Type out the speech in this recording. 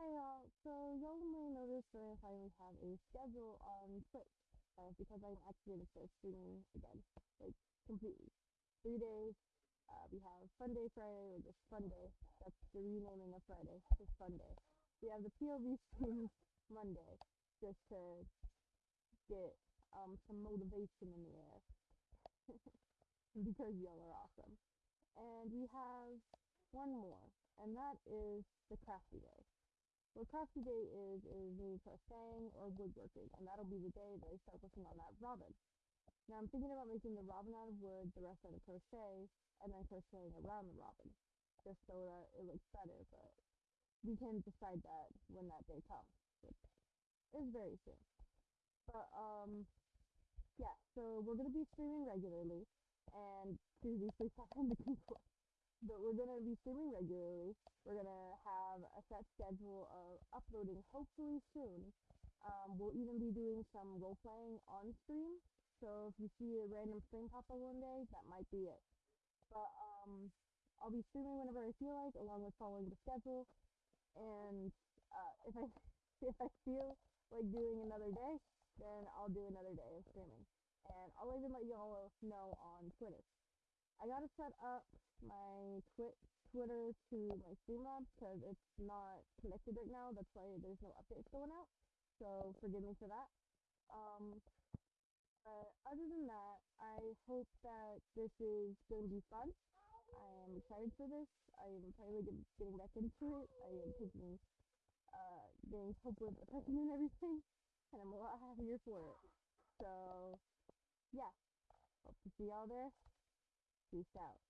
Hey y'all, so y'all may notice that I finally have a schedule on Twitch, uh, because I'm actually gonna start streaming again, like, completely. Three days, uh, we have Fun Day Friday, or just Fun Day, that's the renaming of Friday, just Fun Day. We have the POV stream Monday, just to get, um, some motivation in the air, because y'all are awesome. And we have one more, and that is the Crafty Day. What Crafty Day is, is me crocheting or woodworking, and that'll be the day that I start working on that robin. Now I'm thinking about making the robin out of wood, the rest out of crochet, and then crocheting around the robin, just so that it looks better, but we can decide that when that day comes, which is very soon. But, um, yeah, so we're gonna be streaming regularly, and seriously, please stop the people but we're gonna be streaming regularly. We're gonna have a set schedule of uploading hopefully soon. Um, we'll even be doing some role playing on stream. So if you see a random stream pop up one day, that might be it. But um, I'll be streaming whenever I feel like, along with following the schedule. And uh, if I if I feel like doing another day, then I'll do another day of streaming. And I'll even let y'all know on Twitter. I gotta set up my twi- Twitter to my Streamlabs because it's not connected right now. That's why there's no updates going out. So forgive me for that. Um, but other than that, I hope that this is going to be fun. I am excited for this. I am finally get, getting back into it. I am taking, uh, getting help with depression and everything, and I'm a lot happier for it. So, yeah. Hope to see y'all there. Peace out.